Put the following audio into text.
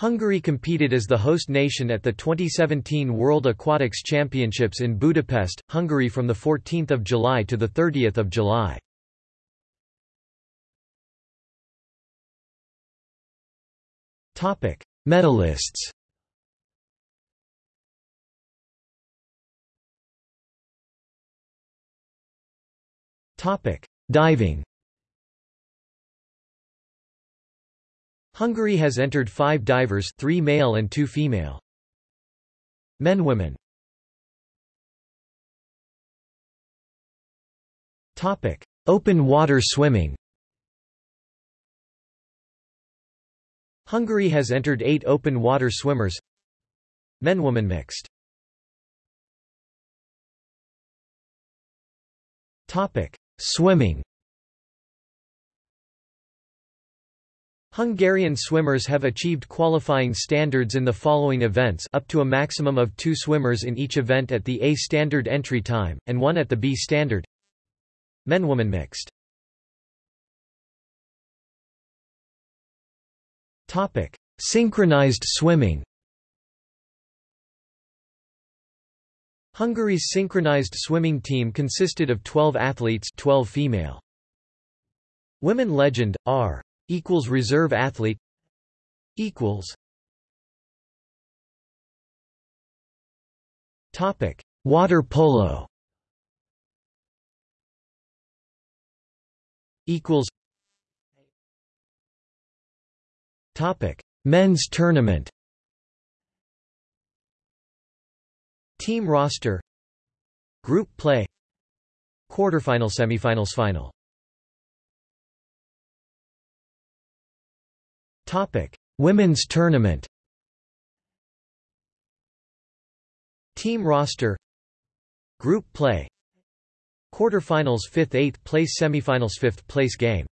Hungary competed as the host nation at the 2017 World Aquatics Championships in Budapest, Hungary from 14 July to 30 July. Medalists Diving Hungary has entered five divers three male and two female. Men Women Topic. Open water swimming Hungary has entered eight open water swimmers Men-woman mixed Topic. Swimming Hungarian swimmers have achieved qualifying standards in the following events up to a maximum of two swimmers in each event at the A standard entry time, and one at the B standard. Men-woman mixed. Synchronized swimming. Hungary's synchronized swimming team consisted of 12 athletes 12 female. Women legend, R equals reserve athlete equals topic water polo equals topic men's tournament team roster group play quarterfinal semifinals final Topic: Women's Tournament. Team roster. Group play. Quarterfinals 5th 8th place semifinals 5th place game